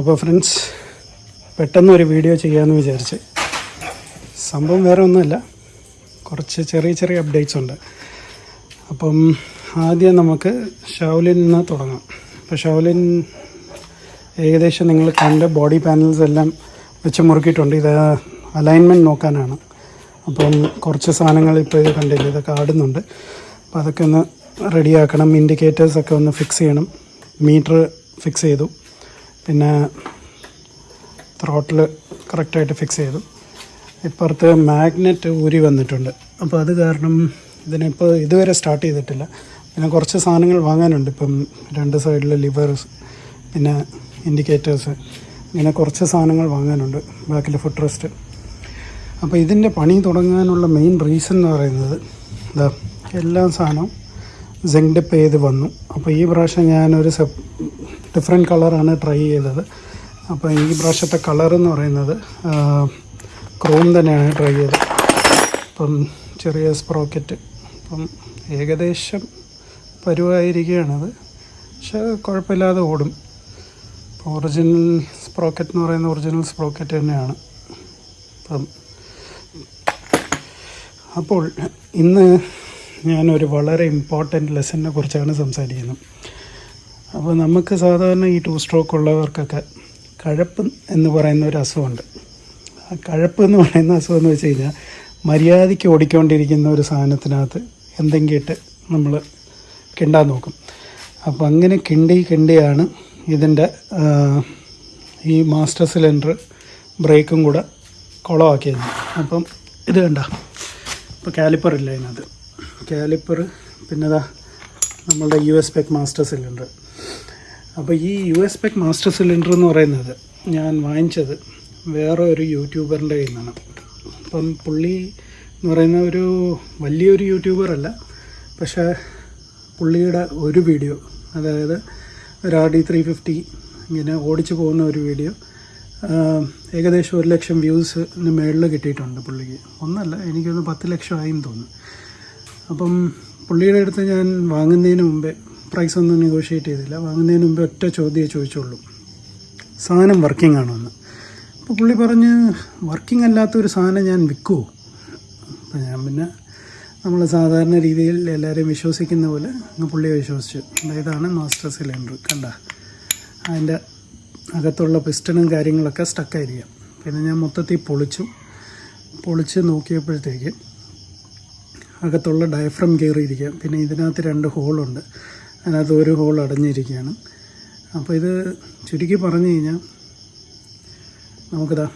അപ്പോൾ ഫ്രണ്ട്സ് പെട്ടെന്ന് ഒരു വീഡിയോ ചെയ്യാമെന്ന് വിചാരിച്ച്. സംഭവം വേറെ ഒന്നുമല്ല. കുറച്ച് ചെറിയ ചെറിയ അപ്ഡേറ്റ്സ് ഉണ്ട്. അപ്പം ആദ്യം നമുക്ക് ഷൗലിൻ നിന്ന് തുടങ്ങാം. അപ്പോൾ ഷൗലിൻ ഏകദേശം നിങ്ങൾ കണ്ട ബോഡി പാനൽസ് എല്ലാം വെച്ച് മുറുക്കിയിട്ടുണ്ട്. ഇത് അലൈൻമെന്റ് നോക്കാനാണ്. അപ്പം കുറച്ച് സാധനങ്ങൾ ഇപ്പോൾ ഇത് കണ്ടില്ല ഇതൊക്കെ ആടുന്നുണ്ട്. അപ്പോൾ അതൊക്കെ ഒന്ന് റെഡിയാക്കണം ഇൻഡിക്കേറ്റേഴ്സൊക്കെ ഒന്ന് ഫിക്സ് ചെയ്യണം. മീറ്റർ ഫിക്സ് ചെയ്തു. പിന്നെ ത്രോട്ടിൽ കറക്റ്റായിട്ട് ഫിക്സ് ചെയ്തു. ഇപ്പുറത്ത് മാഗ്നറ്റ് ഊരി വന്നിട്ടുണ്ട്. അപ്പോൾ അത് കാരണം ഇതിനിപ്പോൾ ഇതുവരെ സ്റ്റാർട്ട് ചെയ്തിട്ടില്ല. പിന്നെ കുറച്ച് സാധനങ്ങൾ വാങ്ങാനുണ്ട്. ഇപ്പം രണ്ട് സൈഡിൽ ലിവേഴ്സ് പിന്നെ ഇൻഡിക്കേറ്റേഴ്സ് ഇങ്ങനെ കുറച്ച് സാധനങ്ങൾ വാങ്ങാനുണ്ട്. ബാക്കിൽ ഫുഡ് റെസ്റ്റ് അപ്പോൾ ഇതിന്റെ പണി തുടങ്ങാനുള്ള മെയിൻ റീസൺ എന്ന് പറയുന്നത് എന്താ എല്ലാ സാധനവും സെങ്ഡപ്പ് ചെയ്ത് വന്നു. അപ്പോൾ ഈ പ്രാവശ്യം ഞാനൊരു സെപ് ഡിഫറെന്റ് കളറാണ് ട്രൈ ചെയ്തത്. അപ്പോൾ ഈ പ്രാവശ്യത്തെ കളർ എന്ന് പറയുന്നത് ക്രോം തന്നെയാണ് ട്രൈ ചെയ്തത്. അപ്പം ചെറിയ സ്പ്രോക്കറ്റ് അപ്പം ഏകദേശം പരുവായിരിക്കുകയാണത് പക്ഷേ കുഴപ്പമില്ലാതെ ഓടും. ഇപ്പോൾ ഒറിജിനൽ സ്പ്രോക്കറ്റ് എന്ന് പറയുന്ന ഒറിജിനൽ സ്പ്രോക്കറ്റ് തന്നെയാണ്. അപ്പം അപ്പോൾ ഇന്ന് ഞാനൊരു വളരെ ഇമ്പോർട്ടന്റ് ലെസണിനെ കുറിച്ചാണ് സംസാരിക്കുന്നത്. അപ്പോൾ നമുക്ക് സാധാരണ ഈ ടു സ്ട്രോക്ക് ഉള്ളവർക്കൊക്കെ കഴപ്പ് എന്ന് പറയുന്ന ഒരു അസുഖമുണ്ട്. ആ കഴപ്പ് എന്ന് പറയുന്ന അസുഖം എന്ന് വെച്ച് കഴിഞ്ഞാൽ മര്യാദയ്ക്ക് ഓടിക്കൊണ്ടിരിക്കുന്ന ഒരു സാധനത്തിനകത്ത് എന്തെങ്കിലും ഇട്ട് നമ്മൾ കിണ്ടാൻ നോക്കും. അപ്പോൾ അങ്ങനെ കിണ്ടി കിണ്ടിയാണ് ഇതിന്റെ ഈ മാസ്റ്റർ സിലിണ്ടർ ബ്രേക്കും കൂടെ കുളമാക്കിയത്. അപ്പം ഇത് കണ്ട ഇപ്പോൾ കാലിപ്പർ ഇല്ല അതിനകത്ത് കാലിപ്പർ പിന്നെതാ നമ്മളുടെ U S pec master cylinder അപ്പോൾ ഈ U S pec master cylinder എന്ന് പറയുന്നത് ഞാൻ വാങ്ങിച്ചത് വേറെ ഒരു യൂട്യൂബറിന്റെ കയ്യിൽ നിന്നാണ് അപ്പം പുള്ളി എന്ന് പറയുന്ന ഒരു വലിയൊരു യൂട്യൂബറല്ല പക്ഷേ പുള്ളിയുടെ ഒരു വീഡിയോ അതായത് ഒരു ആർ ഡി ത്രീ ഫിഫ്റ്റി ഇങ്ങനെ ഓടിച്ചു പോകുന്ന ഒരു വീഡിയോ ഏകദേശം ഒരു ലക്ഷം വ്യൂസിന് മേളിൽ കിട്ടിയിട്ടുണ്ട് പുള്ളിക്ക്. ഒന്നല്ല എനിക്കൊന്ന് പത്ത് ലക്ഷം ആയിന്ന് തോന്നുന്നു. അപ്പം പുള്ളിയുടെ അടുത്ത് ഞാൻ വാങ്ങുന്നതിന് മുമ്പേ പ്രൈസ് ഒന്നും നെഗോഷിയേറ്റ് ചെയ്തില്ല. വാങ്ങുന്നതിന് മുമ്പേ ഒറ്റ ചോദ്യമേ ചോദിച്ചുള്ളൂ. സാധനം വർക്കിംഗ് ആണോ എന്ന്. അപ്പോൾ പുള്ളി പറഞ്ഞ് വർക്കിംഗ് അല്ലാത്ത ഒരു സാധനം ഞാൻ വിൽക്കുമോ അപ്പോൾ ഞാൻ പിന്നെ നമ്മൾ സാധാരണ രീതിയിൽ എല്ലാവരെയും വിശ്വസിക്കുന്ന പോലെ അങ്ങ് പുള്ളിയെ വിശ്വസിച്ചു. ഇതാണ് മാസ്റ്റർ സിലിണ്ടർ കണ്ട? അതിന്റെ അകത്തുള്ള പിസ്റ്റണും കാര്യങ്ങളൊക്കെ സ്റ്റക്കായിരിക്കാം പിന്നെ ഞാൻ മൊത്തത്തിൽ പൊളിച്ചു. പൊളിച്ച് നോക്കിയപ്പോഴത്തേക്ക് അകത്തുള്ള ഡയഫ്രം കയറിയിരിക്കുക പിന്നെ ഇതിനകത്ത് രണ്ട് ഹോളുണ്ട് അതിനകത്ത് ഒരു ഹോൾ അടഞ്ഞിരിക്കുകയാണ്. അപ്പോൾ ഇത് ചുരുക്കി പറഞ്ഞു കഴിഞ്ഞാൽ നമുക്കിതാ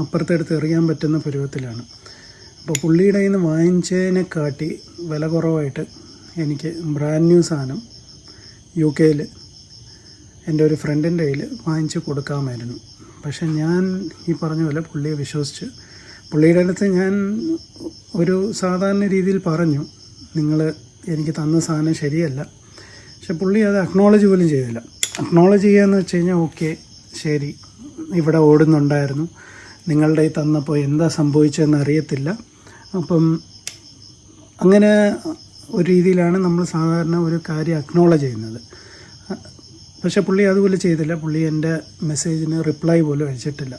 അപ്പുറത്തെടുത്ത് എറിയാൻ പറ്റുന്ന പരുവത്തിലാണ്. അപ്പോൾ പുള്ളിയുടെ നിന്ന് വാങ്ങിച്ചതിനെ കാട്ടി വില കുറവായിട്ട് എനിക്ക് ബ്രാൻഡ് ന്യൂ സാധനം യു കെയിൽ എന്റെ ഒരു ഫ്രണ്ടിന്റെ കയ്യിൽ വാങ്ങിച്ച് കൊടുക്കാമായിരുന്നു. പക്ഷേ ഞാൻ ഈ പറഞ്ഞ പോലെ പുള്ളിയെ വിശ്വസിച്ച് പുള്ളിയുടെ അടുത്ത് ഞാൻ ഒരു സാധാരണ രീതിയിൽ പറഞ്ഞു നിങ്ങൾ എനിക്ക് തന്ന സാധനം ശരിയല്ല. പക്ഷെ പുള്ളി അത് അക്നോളജ് പോലും ചെയ്തില്ല. അക്നോളജ് ചെയ്യാന്ന് വെച്ച് കഴിഞ്ഞാൽ ഓക്കെ ശരി. ഇവിടെ ഓടുന്നുണ്ടായിരുന്നു. നിങ്ങളുടെ ഈ തന്നപ്പോൾ എന്താ സംഭവിച്ചതെന്ന് അറിയത്തില്ല. അപ്പം അങ്ങനെ ഒരു രീതിയിലാണ് നമ്മൾ സാധാരണ ഒരു കാര്യം അക്നോളജ് ചെയ്യുന്നത്. പക്ഷേ പുള്ളി അതുപോലെ ചെയ്തില്ല. പുള്ളി എന്റെ മെസ്സേജിന് റിപ്ലൈ പോലും അയച്ചിട്ടില്ല.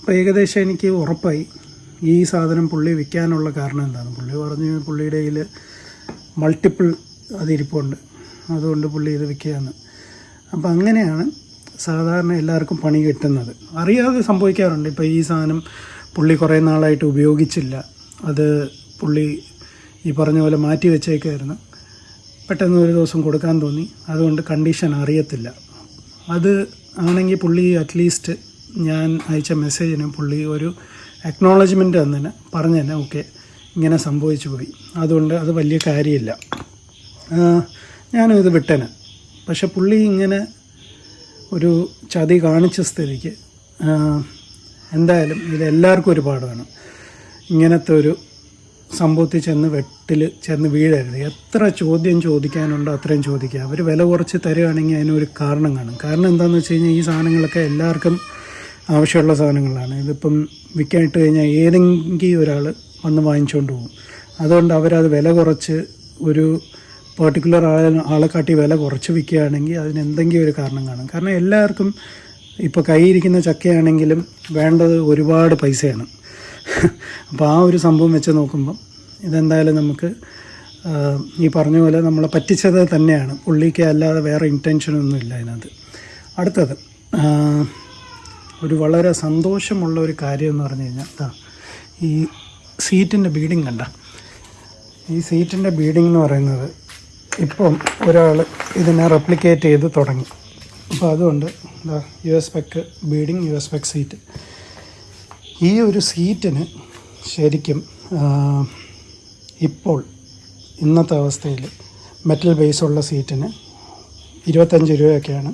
അപ്പോൾ ഏകദേശം എനിക്ക് ഉറപ്പായി. ഈ സാധനം പുള്ളി വിൽക്കാനുള്ള കാരണം എന്താണ്? പുള്ളി പറഞ്ഞു പുള്ളിയുടെ കയ്യിൽ മൾട്ടിപ്പിൾ അതിരിപ്പുണ്ട്. അതുകൊണ്ട് പുള്ളി ഇത് വിൽക്കുകയാണ്. അപ്പോൾ അങ്ങനെയാണ് സാധാരണ എല്ലാവർക്കും പണി കിട്ടുന്നത്. അറിയാതെ സംഭവിക്കാറുണ്ട്. ഇപ്പോൾ ഈ സാധനം പുള്ളി കുറേ നാളായിട്ട് ഉപയോഗിച്ചില്ല. അത് പുള്ളി ഈ പറഞ്ഞ പോലെ മാറ്റി വെച്ചേക്കായിരുന്നു. പെട്ടെന്ന് ഒരു ദിവസം കൊടുക്കാൻ തോന്നി. അതുകൊണ്ട് കണ്ടീഷൻ അറിയത്തില്ല. അത് ആണെങ്കിൽ പുള്ളി അറ്റ്ലീസ്റ്റ് ഞാൻ അയച്ച മെസ്സേജിന് പുള്ളി ഒരു അക്നോളജ്മെന്റ് തന്നെ പറഞ്ഞു തന്നെ ഓക്കെ ഇങ്ങനെ സംഭവിച്ചു പോയി. അതുകൊണ്ട് അത് വലിയ കാര്യമില്ല. ഞാനും ഇത് വിട്ടേനെ. പക്ഷെ പുള്ളി ഇങ്ങനെ ഒരു ചതി കാണിച്ച സ്ഥിതിക്ക് എന്തായാലും ഇത് എല്ലാവർക്കും ഒരു പാഠമാണ് ഇങ്ങനത്തെ ഒരു സംഭവത്തിൽ ചെന്ന് വെട്ടിൽ ചെന്ന് വീഴരുത്. എത്ര ചോദ്യം ചോദിക്കാനുണ്ടോ അത്രയും ചോദിക്കുക അവർ വില കുറച്ച് തരുകയാണെങ്കിൽ അതിനൊരു കാരണം കാണും. കാരണം എന്താണെന്ന് വെച്ച് കഴിഞ്ഞാൽ ഈ സാധനങ്ങളൊക്കെ എല്ലാവർക്കും ആവശ്യമുള്ള സാധനങ്ങളാണ്. ഇതിപ്പം വിൽക്കാനിട്ട് കഴിഞ്ഞാൽ ഏതെങ്കിലും ഒരാൾ വന്ന് വാങ്ങിച്ചുകൊണ്ട് പോകും. അതുകൊണ്ട് അവരത് വില കുറച്ച് ഒരു പെർട്ടിക്കുലർ ആളെ ആളെ കാട്ടി വില കുറച്ച് വിൽക്കുകയാണെങ്കിൽ അതിന് എന്തെങ്കിലും ഒരു കാരണം കാണും. കാരണം എല്ലാവർക്കും ഇപ്പോൾ കൈയിരിക്കുന്ന ചക്കയാണെങ്കിലും വേണ്ടത് ഒരുപാട് പൈസയാണ്. അപ്പോൾ ആ ഒരു സംഭവം വെച്ച് നോക്കുമ്പം ഇതെന്തായാലും നമുക്ക് ഈ പറഞ്ഞ പോലെ നമ്മളെ പറ്റിച്ചത് തന്നെയാണ്. പുള്ളിക്ക് അല്ലാതെ വേറെ ഇന്റൻഷനൊന്നും ഇല്ല അതിനകത്ത്. അടുത്തത് ഒരു വളരെ സന്തോഷമുള്ള ഒരു കാര്യം എന്ന് പറഞ്ഞു കഴിഞ്ഞാൽ ഈ സീറ്റിന്റെ ബീഡിങ് കണ്ട. ഈ സീറ്റിന്റെ ബീഡിംഗ് എന്ന് പറയുന്നത് ഇപ്പം ഒരാൾ ഇതിനെ റെപ്ലിക്കേറ്റ് ചെയ്ത് തുടങ്ങി. അപ്പോൾ അതുകൊണ്ട് എന്താ U S പെക്ക് beading U S പെക്ക് seat ഈ ഒരു സീറ്റിന് ശരിക്കും ഇപ്പോൾ ഇന്നത്തെ അവസ്ഥയിൽ മെറ്റൽ ബേസുള്ള സീറ്റിന് ഇരുപത്തഞ്ച് രൂപയൊക്കെയാണ്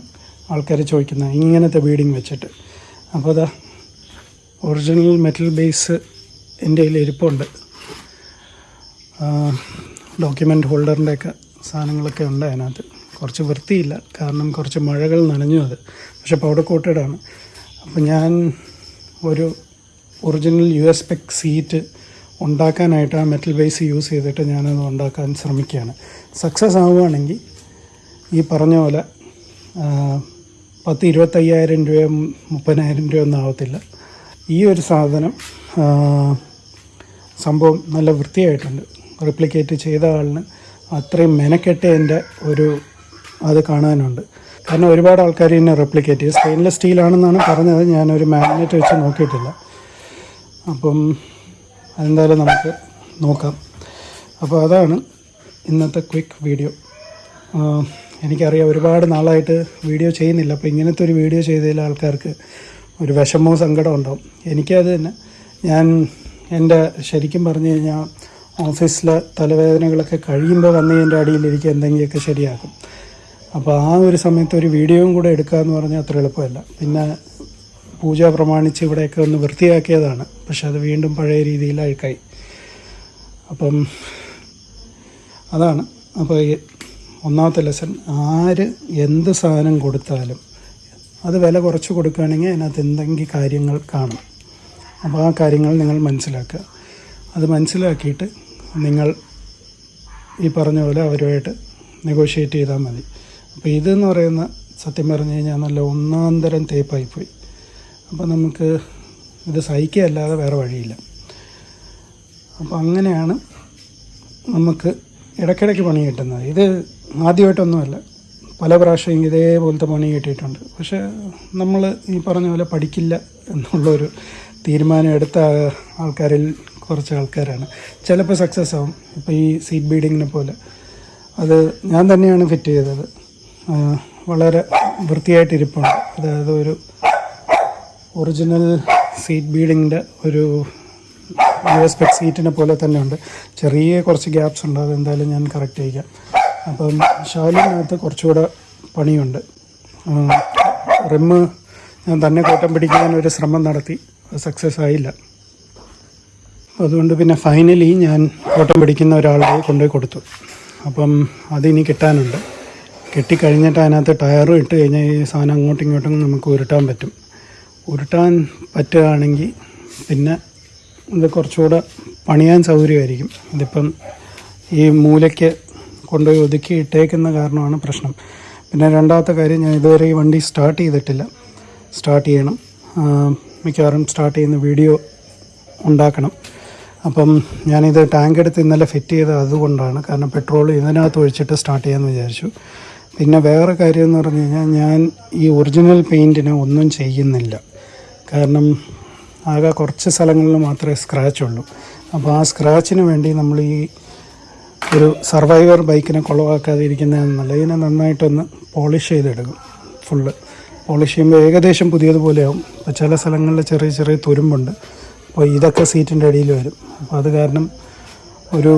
ആൾക്കാർ ചോദിക്കുന്നത്. ഇങ്ങനത്തെ ബീഡിങ് വെച്ചിട്ട്. അപ്പോൾ അതാ ഒറിജിനൽ മെറ്റൽ ബേസ് എന്റെ കയ്യിൽ ഇരിപ്പുണ്ട്. ഡോക്യുമെന്റ് ഹോൾഡറിന്റെയൊക്കെ സാധനങ്ങളൊക്കെ ഉണ്ട് അതിനകത്ത്. കുറച്ച് വൃത്തിയില്ല. കാരണം കുറച്ച് മഴകൾ നനഞ്ഞു അത്. പക്ഷെ പൗഡർ കോട്ടഡാണ് അപ്പോൾ ഞാൻ ഒരു ഒറിജിനൽ യു എസ് പെക് സീറ്റ് ഉണ്ടാക്കാനായിട്ട് ആ മെറ്റൽ ബേസ് യൂസ് ചെയ്തിട്ട് ഞാനത് ഉണ്ടാക്കാൻ ശ്രമിക്കുകയാണ്. സക്സസ് ആവുകയാണെങ്കിൽ ഈ പറഞ്ഞ പോലെ പത്ത് ഇരുപത്തയ്യായിരം രൂപയോ മുപ്പതിനായിരം ഒന്നും ആവത്തില്ല. ഈ ഒരു സാധനം സംഭവം നല്ല വൃത്തിയായിട്ടുണ്ട്. റിപ്ലിക്കേറ്റ് ചെയ്ത ആളിന് അത്രയും മെനക്കെട്ടതിന്റെ ഒരു അത് കാണാനുണ്ട്. കാരണം ഒരുപാട് ആൾക്കാർ ഇതിനെ റെപ്ലിക്കേറ്റ് ചെയ്യും. സ്റ്റെയിൻലെസ് സ്റ്റീലാണെന്നാണ് പറഞ്ഞത്. ഞാനൊരു മാഗ്നറ്റ് വെച്ച് നോക്കിയിട്ടില്ല. അപ്പം അതെന്തായാലും നമുക്ക് നോക്കാം. അപ്പോൾ അതാണ് ഇന്നത്തെ ക്വിക്ക് വീഡിയോ എനിക്കറിയാം ഒരുപാട് നാളായിട്ട് വീഡിയോ ചെയ്യുന്നില്ല. അപ്പോൾ ഇങ്ങനത്തെ ഒരു വീഡിയോ ചെയ്തതിൽ ആൾക്കാർക്ക് ഒരു വിഷമവും സങ്കടവും ഉണ്ടാവും. എനിക്കത് തന്നെ ഞാൻ എന്റെ ശരിക്കും പറഞ്ഞു കഴിഞ്ഞാൽ ഓഫീസിലെ തലവേദനകളൊക്കെ കഴിയുമ്പോൾ വന്ന് എന്റെ അടിയിലിരിക്കുക എന്തെങ്കിലുമൊക്കെ ശരിയാക്കും. അപ്പോൾ ആ ഒരു സമയത്ത് ഒരു വീഡിയോയും കൂടെ എടുക്കുക എന്ന് പറഞ്ഞാൽ അത്ര എളുപ്പമല്ല. പിന്നെ പൂജ പ്രമാണിച്ച് ഇവിടെയൊക്കെ ഒന്ന് വൃത്തിയാക്കിയതാണ്. പക്ഷെ അത് വീണ്ടും പഴയ രീതിയിൽ അഴുക്കായി അപ്പം അതാണ്. അപ്പോൾ ഒന്നാമത്തെ ലെസൺ ആര് എന്ത് സാധനം കൊടുത്താലും അത് വില കുറച്ച് കൊടുക്കുകയാണെങ്കിൽ അതിനകത്ത് എന്തെങ്കിലും കാര്യങ്ങൾ കാണും. അപ്പോൾ ആ കാര്യങ്ങൾ നിങ്ങൾ മനസ്സിലാക്കുക. അത് മനസ്സിലാക്കിയിട്ട് നിങ്ങൾ ഈ പറഞ്ഞ പോലെ അവരുമായിട്ട് നെഗോഷിയേറ്റ് ചെയ്താൽ മതി. അപ്പോൾ ഇതെന്ന് പറയുന്ന സത്യം പറഞ്ഞു കഴിഞ്ഞാൽ നല്ല ഒന്നാന്തരം തേപ്പായിപ്പോയി. അപ്പോൾ നമുക്ക് ഇത് സഹിക്കുകയല്ലാതെ വേറെ വഴിയില്ല. അപ്പോൾ അങ്ങനെയാണ് നമുക്ക് ഇടയ്ക്കിടയ്ക്ക് പണി കിട്ടുന്നത്. ഇത് ആദ്യമായിട്ടൊന്നുമല്ല. പല പ്രാവശ്യം ഇതേപോലത്തെ പണി കിട്ടിയിട്ടുണ്ട്. പക്ഷേ നമ്മൾ ഈ പറഞ്ഞ പോലെ പഠിക്കില്ല എന്നുള്ളൊരു തീരുമാനം എടുത്ത ആൾക്കാരിൽ കുറച്ച് ആൾക്കാരാണ്. ചിലപ്പോൾ സക്സസ് ആവും. ഇപ്പോൾ ഈ സീറ്റ് ബീഡിങ്ങിനെ പോലെ. അത് ഞാൻ തന്നെയാണ് ഫിറ്റ് ചെയ്തത്. വളരെ വൃത്തിയായിട്ട് ഇരിപ്പാണ് അതായത് ഒരു ഒറിജിനൽ സീറ്റ് ബീഡിങ്ങിന്റെ ഒരു യു എസ് പെക് സീറ്റിനെ പോലെ തന്നെ ഉണ്ട് ചെറിയ കുറച്ച് ഗ്യാപ്സ് ഉണ്ട്. അതെന്തായാലും ഞാൻ കറക്റ്റ് ചെയ്യാം അപ്പം ഷാലിനകത്ത് കുറച്ചുകൂടെ പണിയുണ്ട്. റിമ്മ് ഞാൻ തന്നെ കോട്ടം പിടിക്കാൻ ഒരു ശ്രമം നടത്തി. സക്സസ് ആയില്ല. അതുകൊണ്ട് പിന്നെ ഫൈനലി ഞാൻ ഓട്ടം പിടിക്കുന്ന ഒരാളെ കൊണ്ടുപോയി കൊടുത്തു. അപ്പം അതിനി കിട്ടാനുണ്ട്. കെട്ടിക്കഴിഞ്ഞിട്ട് അതിനകത്ത് ടയറും ഇട്ട് കഴിഞ്ഞാൽ ഈ സാധനം അങ്ങോട്ടും ഇങ്ങോട്ടും നമുക്ക് ഉരുട്ടാൻ പറ്റും. ഉരുട്ടാൻ പറ്റുകയാണെങ്കിൽ പിന്നെ ഇത് കുറച്ചുകൂടെ പണിയാൻ സൗകര്യമായിരിക്കും. ഇതിപ്പം ഈ മൂലയ്ക്ക് കൊണ്ടുപോയി ഒതുക്കി ഇട്ടേക്കുന്ന കാരണമാണ് പ്രശ്നം. പിന്നെ രണ്ടാമത്തെ കാര്യം ഞാൻ ഇതുവരെ ഈ വണ്ടി സ്റ്റാർട്ട് ചെയ്തിട്ടില്ല. സ്റ്റാർട്ട് ചെയ്യണം. മിക്കവാറും സ്റ്റാർട്ട് ചെയ്യുന്ന വീഡിയോ ഉണ്ടാക്കണം. അപ്പം ഞാനിത് ടാങ്ക് എടുത്ത് ഇന്നലെ ഫിറ്റ് ചെയ്തത് അതുകൊണ്ടാണ്. കാരണം പെട്രോൾ ഇതിനകത്ത് ഒഴിച്ചിട്ട് സ്റ്റാർട്ട് ചെയ്യാമെന്ന് വിചാരിച്ചു. പിന്നെ വേറെ കാര്യം എന്ന് പറഞ്ഞു കഴിഞ്ഞാൽ ഞാൻ ഈ ഒറിജിനൽ പെയിന്റിന് ഒന്നും ചെയ്യുന്നില്ല. കാരണം ആകെ കുറച്ച് സ്ഥലങ്ങളിൽ മാത്രമേ സ്ക്രാച്ച് ഉള്ളൂ. അപ്പോൾ ആ സ്ക്രാച്ചിന് വേണ്ടി നമ്മൾ ഈ ഒരു സർവൈവർ ബൈക്കിനെ കുളവാക്കാതിരിക്കുന്നതെന്നല്ല ഇതിനെ നന്നായിട്ടൊന്ന് പോളിഷ് ചെയ്തെടുക്കും. ഫുള്ള് പോളിഷ് ചെയ്യുമ്പോൾ ഏകദേശം പുതിയതുപോലെയാവും. ചില സ്ഥലങ്ങളിൽ ചെറിയ ചെറിയ തുരുമ്പുണ്ട്. അപ്പോൾ ഇതൊക്കെ സീറ്റിന്റെ അടിയിൽ വരും. അപ്പോൾ അത് കാരണം ഒരു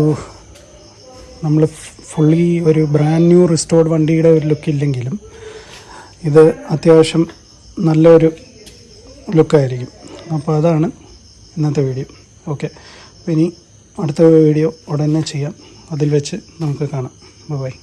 നമ്മൾ ഫുള്ളി ഒരു ബ്രാൻഡ് ന്യൂ റിസ്റ്റോർഡ് വണ്ടിയുടെ ഒരു ലുക്ക് ഇല്ലെങ്കിലും ഇത് അത്യാവശ്യം നല്ലൊരു ലുക്കായിരിക്കും അപ്പോൾ അതാണ് ഇന്നത്തെ വീഡിയോ ഓക്കെ അപ്പോൾ ഇനി അടുത്ത വീഡിയോ ഉടനെ ചെയ്യാം. അതിൽ വെച്ച് നമുക്ക് കാണാം. ബൈ